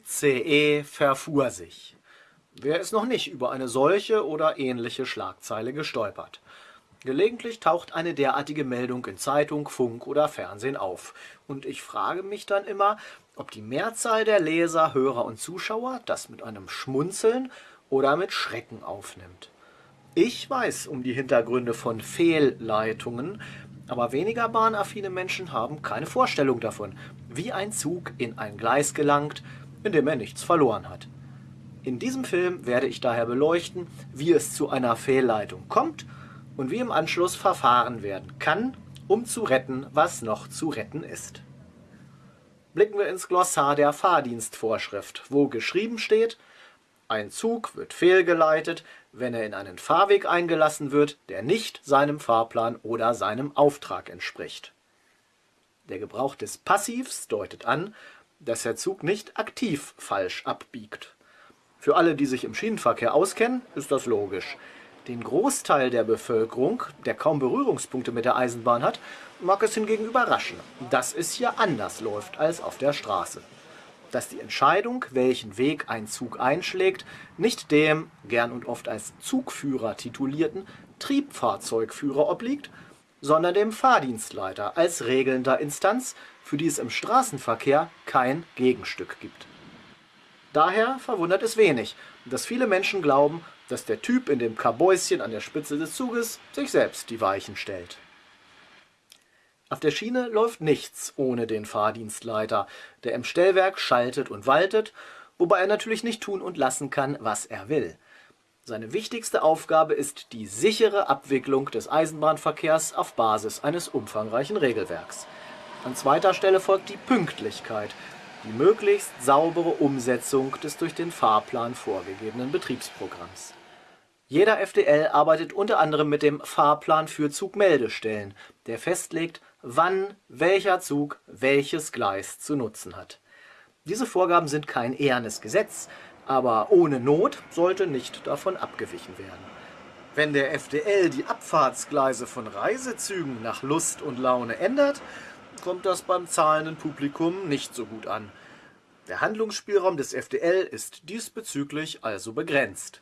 ICE verfuhr sich. Wer ist noch nicht über eine solche oder ähnliche Schlagzeile gestolpert? Gelegentlich taucht eine derartige Meldung in Zeitung, Funk oder Fernsehen auf. Und ich frage mich dann immer, ob die Mehrzahl der Leser, Hörer und Zuschauer das mit einem Schmunzeln oder mit Schrecken aufnimmt. Ich weiß um die Hintergründe von Fehlleitungen, aber weniger bahnaffine Menschen haben keine Vorstellung davon, wie ein Zug in ein Gleis gelangt, in dem er nichts verloren hat. In diesem Film werde ich daher beleuchten, wie es zu einer Fehlleitung kommt und wie im Anschluss verfahren werden kann, um zu retten, was noch zu retten ist. Blicken wir ins Glossar der Fahrdienstvorschrift, wo geschrieben steht, ein Zug wird fehlgeleitet, wenn er in einen Fahrweg eingelassen wird, der nicht seinem Fahrplan oder seinem Auftrag entspricht. Der Gebrauch des Passivs deutet an, dass der Zug nicht aktiv falsch abbiegt. Für alle, die sich im Schienenverkehr auskennen, ist das logisch. Den Großteil der Bevölkerung, der kaum Berührungspunkte mit der Eisenbahn hat, mag es hingegen überraschen, dass es hier anders läuft als auf der Straße. Dass die Entscheidung, welchen Weg ein Zug einschlägt, nicht dem, gern und oft als Zugführer titulierten, Triebfahrzeugführer obliegt, sondern dem Fahrdienstleiter als regelnder Instanz, für die es im Straßenverkehr kein Gegenstück gibt. Daher verwundert es wenig, dass viele Menschen glauben, dass der Typ in dem Kabäuschen an der Spitze des Zuges sich selbst die Weichen stellt. Auf der Schiene läuft nichts ohne den Fahrdienstleiter, der im Stellwerk schaltet und waltet, wobei er natürlich nicht tun und lassen kann, was er will. Seine wichtigste Aufgabe ist die sichere Abwicklung des Eisenbahnverkehrs auf Basis eines umfangreichen Regelwerks. An zweiter Stelle folgt die Pünktlichkeit, die möglichst saubere Umsetzung des durch den Fahrplan vorgegebenen Betriebsprogramms. Jeder FDL arbeitet unter anderem mit dem Fahrplan für Zugmeldestellen, der festlegt, wann welcher Zug welches Gleis zu nutzen hat. Diese Vorgaben sind kein ehernes Gesetz, aber ohne Not sollte nicht davon abgewichen werden. Wenn der FDL die Abfahrtsgleise von Reisezügen nach Lust und Laune ändert, kommt das beim zahlenden Publikum nicht so gut an. Der Handlungsspielraum des FDL ist diesbezüglich also begrenzt.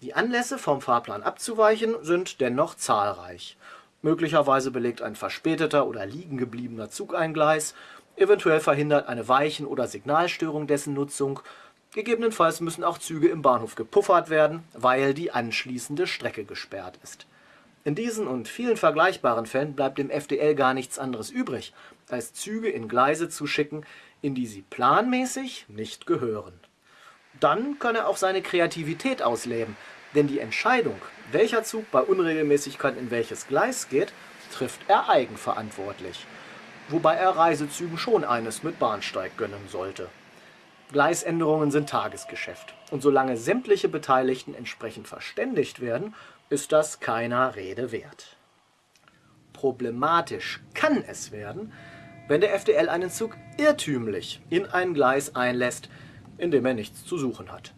Die Anlässe vom Fahrplan abzuweichen sind dennoch zahlreich. Möglicherweise belegt ein verspäteter oder liegen gebliebener Zug ein Gleis, eventuell verhindert eine Weichen- oder Signalstörung dessen Nutzung, gegebenenfalls müssen auch Züge im Bahnhof gepuffert werden, weil die anschließende Strecke gesperrt ist. In diesen und vielen vergleichbaren Fällen bleibt dem FDL gar nichts anderes übrig, als Züge in Gleise zu schicken, in die sie planmäßig nicht gehören. Dann kann er auch seine Kreativität ausleben, denn die Entscheidung, welcher Zug bei Unregelmäßigkeit in welches Gleis geht, trifft er eigenverantwortlich, wobei er Reisezügen schon eines mit Bahnsteig gönnen sollte. Gleisänderungen sind Tagesgeschäft, und solange sämtliche Beteiligten entsprechend verständigt werden, ist das keiner Rede wert. Problematisch kann es werden, wenn der FDL einen Zug irrtümlich in ein Gleis einlässt, in dem er nichts zu suchen hat.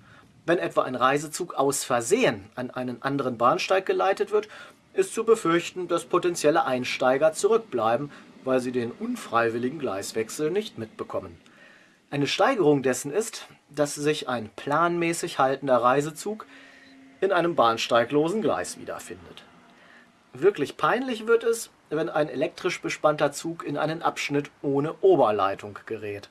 Wenn etwa ein Reisezug aus Versehen an einen anderen Bahnsteig geleitet wird, ist zu befürchten, dass potenzielle Einsteiger zurückbleiben, weil sie den unfreiwilligen Gleiswechsel nicht mitbekommen. Eine Steigerung dessen ist, dass sich ein planmäßig haltender Reisezug in einem bahnsteiglosen Gleis wiederfindet. Wirklich peinlich wird es, wenn ein elektrisch bespannter Zug in einen Abschnitt ohne Oberleitung gerät.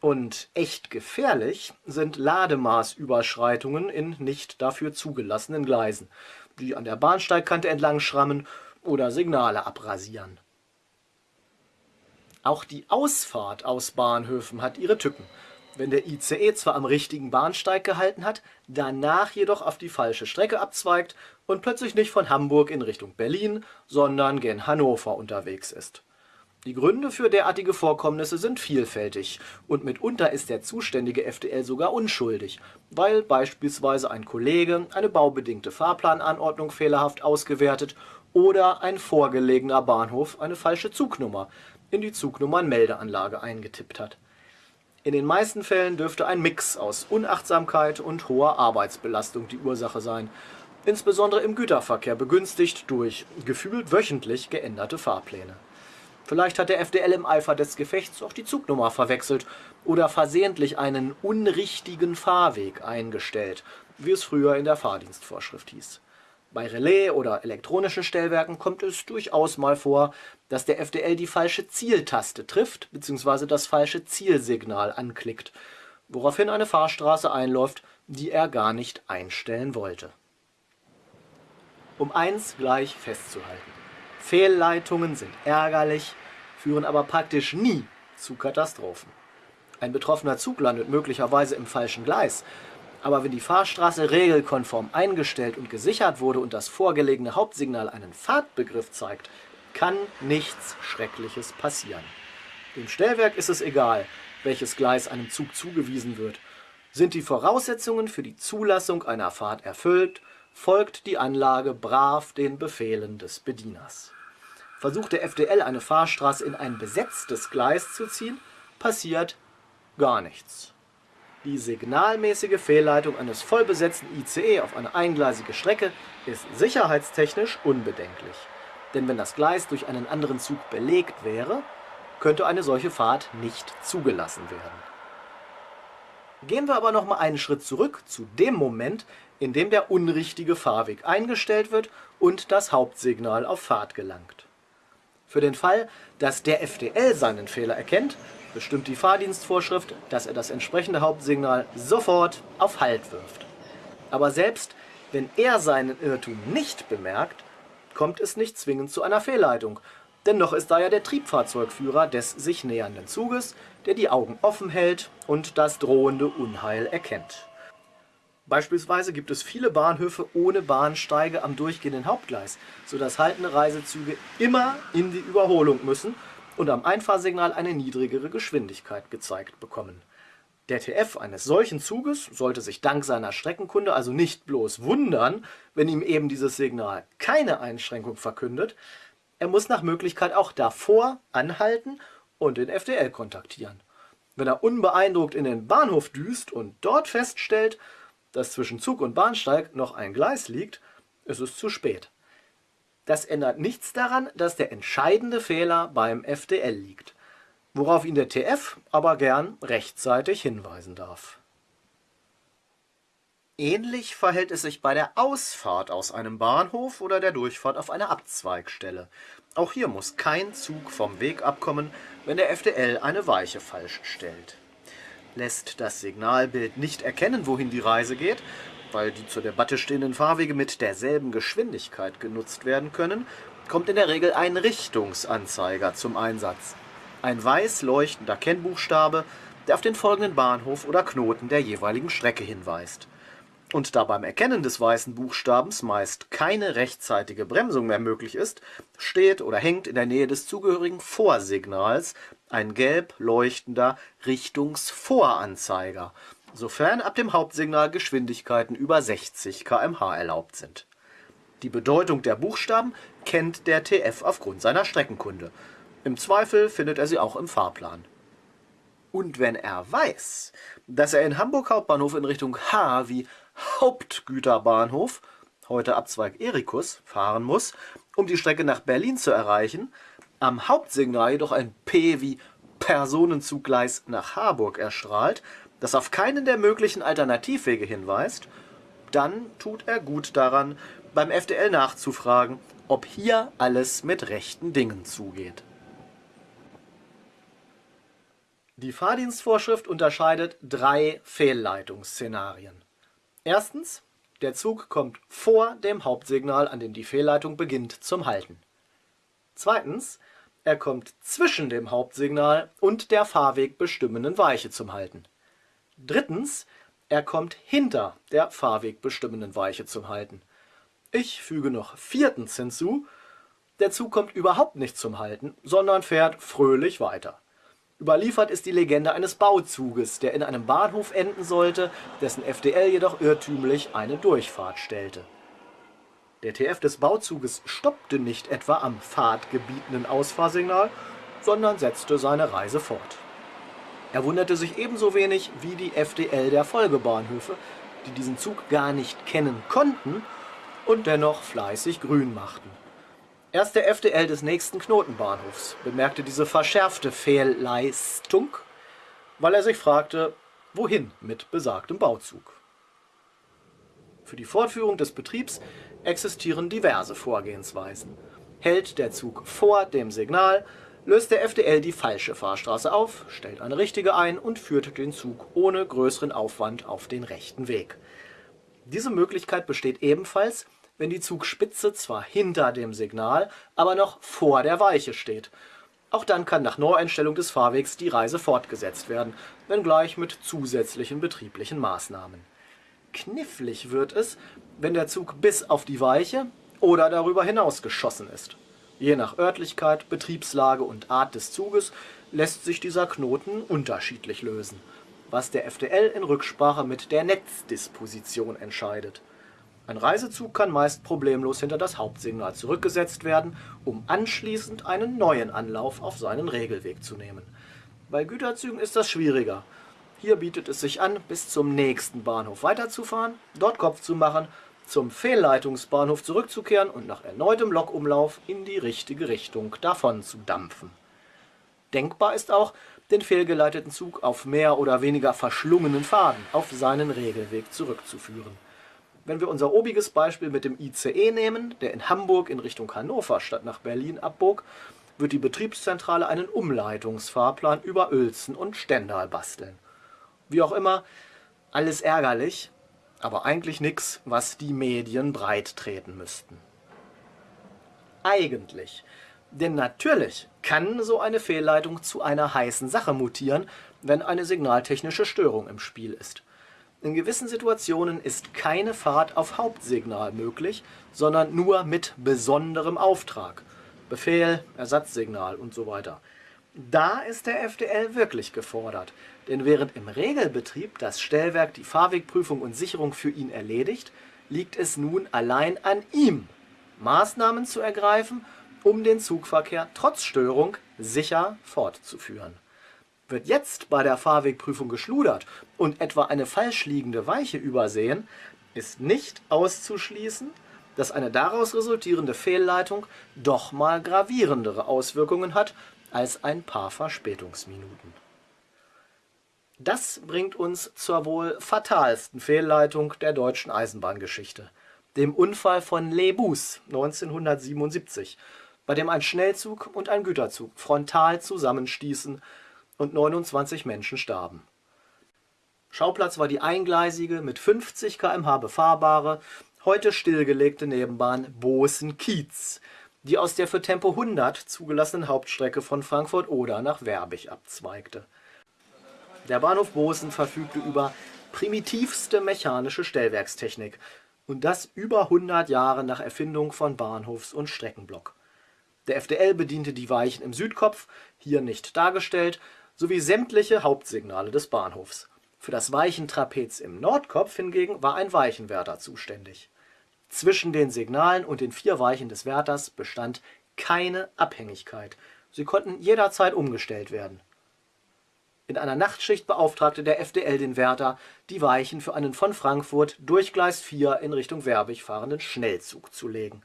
Und echt gefährlich sind Lademaßüberschreitungen in nicht dafür zugelassenen Gleisen, die an der Bahnsteigkante entlang schrammen oder Signale abrasieren. Auch die Ausfahrt aus Bahnhöfen hat ihre Tücken wenn der ICE zwar am richtigen Bahnsteig gehalten hat, danach jedoch auf die falsche Strecke abzweigt und plötzlich nicht von Hamburg in Richtung Berlin, sondern gen Hannover unterwegs ist. Die Gründe für derartige Vorkommnisse sind vielfältig und mitunter ist der zuständige FDL sogar unschuldig, weil beispielsweise ein Kollege eine baubedingte Fahrplananordnung fehlerhaft ausgewertet oder ein vorgelegener Bahnhof eine falsche Zugnummer in die Zugnummernmeldeanlage eingetippt hat. In den meisten Fällen dürfte ein Mix aus Unachtsamkeit und hoher Arbeitsbelastung die Ursache sein, insbesondere im Güterverkehr begünstigt durch gefühlt wöchentlich geänderte Fahrpläne. Vielleicht hat der FDL im Eifer des Gefechts auch die Zugnummer verwechselt oder versehentlich einen unrichtigen Fahrweg eingestellt, wie es früher in der Fahrdienstvorschrift hieß. Bei Relais oder elektronischen Stellwerken kommt es durchaus mal vor, dass der FDL die falsche Zieltaste trifft bzw. das falsche Zielsignal anklickt, woraufhin eine Fahrstraße einläuft, die er gar nicht einstellen wollte. Um eins gleich festzuhalten. Fehlleitungen sind ärgerlich, führen aber praktisch nie zu Katastrophen. Ein betroffener Zug landet möglicherweise im falschen Gleis, aber wenn die Fahrstraße regelkonform eingestellt und gesichert wurde und das vorgelegene Hauptsignal einen Fahrtbegriff zeigt, kann nichts Schreckliches passieren. Dem Stellwerk ist es egal, welches Gleis einem Zug zugewiesen wird. Sind die Voraussetzungen für die Zulassung einer Fahrt erfüllt, folgt die Anlage brav den Befehlen des Bedieners. Versucht der FDL eine Fahrstraße in ein besetztes Gleis zu ziehen, passiert gar nichts. Die signalmäßige Fehlleitung eines vollbesetzten ICE auf eine eingleisige Strecke ist sicherheitstechnisch unbedenklich. Denn wenn das Gleis durch einen anderen Zug belegt wäre, könnte eine solche Fahrt nicht zugelassen werden. Gehen wir aber noch mal einen Schritt zurück zu dem Moment, in dem der unrichtige Fahrweg eingestellt wird und das Hauptsignal auf Fahrt gelangt. Für den Fall, dass der FDL seinen Fehler erkennt, bestimmt die Fahrdienstvorschrift, dass er das entsprechende Hauptsignal sofort auf Halt wirft. Aber selbst wenn er seinen Irrtum nicht bemerkt, kommt es nicht zwingend zu einer Fehlleitung, denn noch ist da ja der Triebfahrzeugführer des sich nähernden Zuges, der die Augen offen hält und das drohende Unheil erkennt. Beispielsweise gibt es viele Bahnhöfe ohne Bahnsteige am durchgehenden Hauptgleis, sodass haltende Reisezüge immer in die Überholung müssen und am Einfahrsignal eine niedrigere Geschwindigkeit gezeigt bekommen. Der TF eines solchen Zuges sollte sich dank seiner Streckenkunde also nicht bloß wundern, wenn ihm eben dieses Signal keine Einschränkung verkündet, er muss nach Möglichkeit auch davor anhalten und den FDL kontaktieren. Wenn er unbeeindruckt in den Bahnhof düst und dort feststellt, dass zwischen Zug und Bahnsteig noch ein Gleis liegt, ist es zu spät. Das ändert nichts daran, dass der entscheidende Fehler beim FDL liegt, worauf ihn der TF aber gern rechtzeitig hinweisen darf. Ähnlich verhält es sich bei der Ausfahrt aus einem Bahnhof oder der Durchfahrt auf eine Abzweigstelle. Auch hier muss kein Zug vom Weg abkommen, wenn der FDL eine Weiche falsch stellt. Lässt das Signalbild nicht erkennen, wohin die Reise geht, weil die zur Debatte stehenden Fahrwege mit derselben Geschwindigkeit genutzt werden können, kommt in der Regel ein Richtungsanzeiger zum Einsatz. Ein weiß leuchtender Kennbuchstabe, der auf den folgenden Bahnhof oder Knoten der jeweiligen Strecke hinweist. Und da beim Erkennen des weißen Buchstabens meist keine rechtzeitige Bremsung mehr möglich ist, steht oder hängt in der Nähe des zugehörigen Vorsignals ein gelb leuchtender Richtungsvoranzeiger, sofern ab dem Hauptsignal Geschwindigkeiten über 60 km/h erlaubt sind. Die Bedeutung der Buchstaben kennt der TF aufgrund seiner Streckenkunde. Im Zweifel findet er sie auch im Fahrplan. Und wenn er weiß, dass er in Hamburg Hauptbahnhof in Richtung H wie Hauptgüterbahnhof, heute Abzweig Erikus, fahren muss, um die Strecke nach Berlin zu erreichen, am Hauptsignal jedoch ein P wie Personenzuggleis nach Harburg erstrahlt, das auf keinen der möglichen Alternativwege hinweist, dann tut er gut daran, beim FDL nachzufragen, ob hier alles mit rechten Dingen zugeht. Die Fahrdienstvorschrift unterscheidet drei Fehlleitungsszenarien. Erstens, der Zug kommt vor dem Hauptsignal, an dem die Fehlleitung beginnt, zum Halten. Zweitens, er kommt zwischen dem Hauptsignal und der fahrwegbestimmenden Weiche zum Halten. Drittens, er kommt hinter der fahrwegbestimmenden Weiche zum Halten. Ich füge noch viertens hinzu, der Zug kommt überhaupt nicht zum Halten, sondern fährt fröhlich weiter. Überliefert ist die Legende eines Bauzuges, der in einem Bahnhof enden sollte, dessen FDL jedoch irrtümlich eine Durchfahrt stellte. Der TF des Bauzuges stoppte nicht etwa am fahrtgebietenden Ausfahrsignal, sondern setzte seine Reise fort. Er wunderte sich ebenso wenig wie die FDL der Folgebahnhöfe, die diesen Zug gar nicht kennen konnten und dennoch fleißig grün machten. Erst der FDL des nächsten Knotenbahnhofs bemerkte diese verschärfte Fehlleistung, weil er sich fragte, wohin mit besagtem Bauzug. Für die Fortführung des Betriebs existieren diverse Vorgehensweisen. Hält der Zug vor dem Signal, löst der FDL die falsche Fahrstraße auf, stellt eine richtige ein und führt den Zug ohne größeren Aufwand auf den rechten Weg. Diese Möglichkeit besteht ebenfalls, wenn die Zugspitze zwar hinter dem Signal, aber noch vor der Weiche steht. Auch dann kann nach Neueinstellung des Fahrwegs die Reise fortgesetzt werden, wenngleich mit zusätzlichen betrieblichen Maßnahmen. Knifflig wird es, wenn der Zug bis auf die Weiche oder darüber hinaus geschossen ist. Je nach Örtlichkeit, Betriebslage und Art des Zuges lässt sich dieser Knoten unterschiedlich lösen, was der FDL in Rücksprache mit der Netzdisposition entscheidet. Ein Reisezug kann meist problemlos hinter das Hauptsignal zurückgesetzt werden, um anschließend einen neuen Anlauf auf seinen Regelweg zu nehmen. Bei Güterzügen ist das schwieriger. Hier bietet es sich an, bis zum nächsten Bahnhof weiterzufahren, dort Kopf zu machen, zum Fehlleitungsbahnhof zurückzukehren und nach erneutem Lokumlauf in die richtige Richtung davon zu dampfen. Denkbar ist auch, den fehlgeleiteten Zug auf mehr oder weniger verschlungenen Faden auf seinen Regelweg zurückzuführen. Wenn wir unser obiges Beispiel mit dem ICE nehmen, der in Hamburg in Richtung Hannover statt nach Berlin abbog, wird die Betriebszentrale einen Umleitungsfahrplan über Uelzen und Stendal basteln. Wie auch immer, alles ärgerlich, aber eigentlich nichts, was die Medien breit treten müssten. Eigentlich. Denn natürlich kann so eine Fehlleitung zu einer heißen Sache mutieren, wenn eine signaltechnische Störung im Spiel ist. In gewissen Situationen ist keine Fahrt auf Hauptsignal möglich, sondern nur mit besonderem Auftrag. Befehl, Ersatzsignal und so weiter. Da ist der FDL wirklich gefordert, denn während im Regelbetrieb das Stellwerk die Fahrwegprüfung und Sicherung für ihn erledigt, liegt es nun allein an ihm, Maßnahmen zu ergreifen, um den Zugverkehr trotz Störung sicher fortzuführen. Wird jetzt bei der Fahrwegprüfung geschludert und etwa eine falsch liegende Weiche übersehen, ist nicht auszuschließen, dass eine daraus resultierende Fehlleitung doch mal gravierendere Auswirkungen hat als ein paar Verspätungsminuten. Das bringt uns zur wohl fatalsten Fehlleitung der deutschen Eisenbahngeschichte, dem Unfall von Lebus 1977, bei dem ein Schnellzug und ein Güterzug frontal zusammenstießen und 29 Menschen starben. Schauplatz war die eingleisige, mit 50 km/h befahrbare, heute stillgelegte Nebenbahn Bosen-Kiez, die aus der für Tempo 100 zugelassenen Hauptstrecke von Frankfurt-Oder nach Werbig abzweigte. Der Bahnhof Bosen verfügte über primitivste mechanische Stellwerkstechnik und das über 100 Jahre nach Erfindung von Bahnhofs- und Streckenblock. Der FDL bediente die Weichen im Südkopf, hier nicht dargestellt, sowie sämtliche Hauptsignale des Bahnhofs. Für das Weichentrapez im Nordkopf hingegen war ein Weichenwärter zuständig. Zwischen den Signalen und den vier Weichen des Wärters bestand keine Abhängigkeit. Sie konnten jederzeit umgestellt werden. In einer Nachtschicht beauftragte der FDL den Wärter, die Weichen für einen von Frankfurt durch Gleis 4 in Richtung Werbig fahrenden Schnellzug zu legen.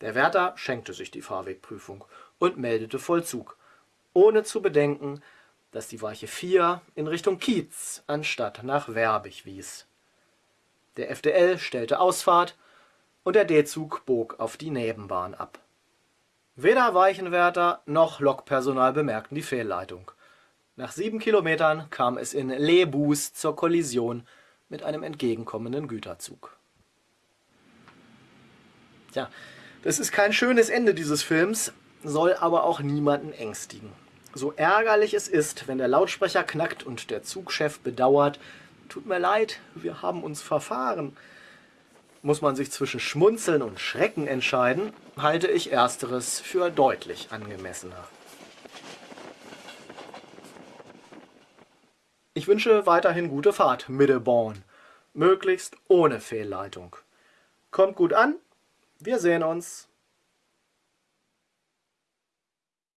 Der Wärter schenkte sich die Fahrwegprüfung und meldete Vollzug, ohne zu bedenken, dass die Weiche 4 in Richtung Kiez anstatt nach Werbig wies. Der FDL stellte Ausfahrt und der D-Zug bog auf die Nebenbahn ab. Weder Weichenwärter noch Lokpersonal bemerkten die Fehlleitung. Nach sieben Kilometern kam es in Lebus zur Kollision mit einem entgegenkommenden Güterzug. Tja, das ist kein schönes Ende dieses Films, soll aber auch niemanden ängstigen. So ärgerlich es ist, wenn der Lautsprecher knackt und der Zugchef bedauert, tut mir leid, wir haben uns verfahren muss man sich zwischen Schmunzeln und Schrecken entscheiden, halte ich ersteres für deutlich angemessener. Ich wünsche weiterhin gute Fahrt, Middelborn, möglichst ohne Fehlleitung. Kommt gut an, wir sehen uns.